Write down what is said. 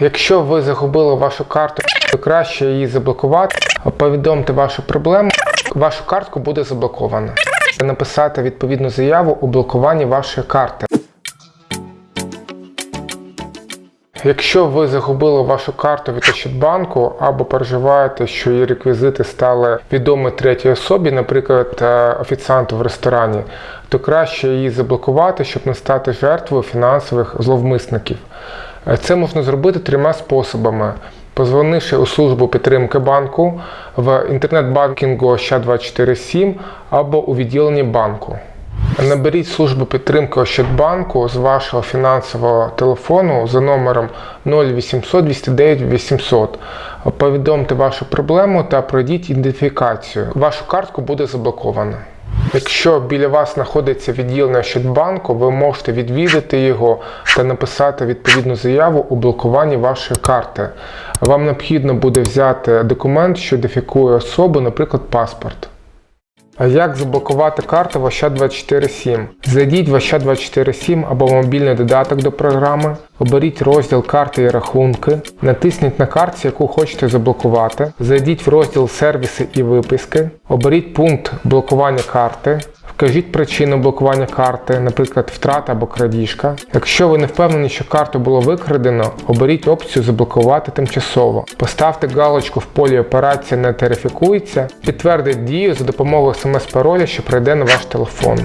Якщо ви загубили вашу карту, то краще її заблокувати. Повідомте вашу проблему. Вашу картку буде заблоковано. Написати відповідну заяву у блокуванні вашої карти. Якщо ви загубили вашу карту від Ощадбанку або переживаєте, що її реквізити стали відомі третій особі, наприклад, е, офіціанту в ресторані, то краще її заблокувати, щоб не стати жертвою фінансових зловмисників. Це можна зробити трьома способами. Позвонивши у службу підтримки банку в інтернет-банкінгу Ощад247 або у відділенні банку. Наберіть службу підтримки Ощадбанку з вашого фінансового телефону за номером 0800 209 800. Повідомте вашу проблему та пройдіть ідентифікацію. Вашу картку буде заблоковано. Якщо біля вас знаходиться відділення Щодбанку, ви можете відвідати його та написати відповідну заяву у блокуванні вашої карти. Вам необхідно буде взяти документ, що ідентифікує особу, наприклад, паспорт. А як заблокувати карту в Ощад247? Зайдіть в Ощад247 або мобільний додаток до програми, оберіть розділ карти і рахунки, натисніть на картці, яку хочете заблокувати, зайдіть в розділ сервіси і виписки, оберіть пункт блокування карти. Вкажіть причину блокування карти, наприклад, втрата або крадіжка. Якщо ви не впевнені, що карту було викрадено, оберіть опцію Заблокувати тимчасово. Поставте галочку в полі Операція не терифікується, підтвердіть дію за допомогою смс-пароля, що прийде на ваш телефон.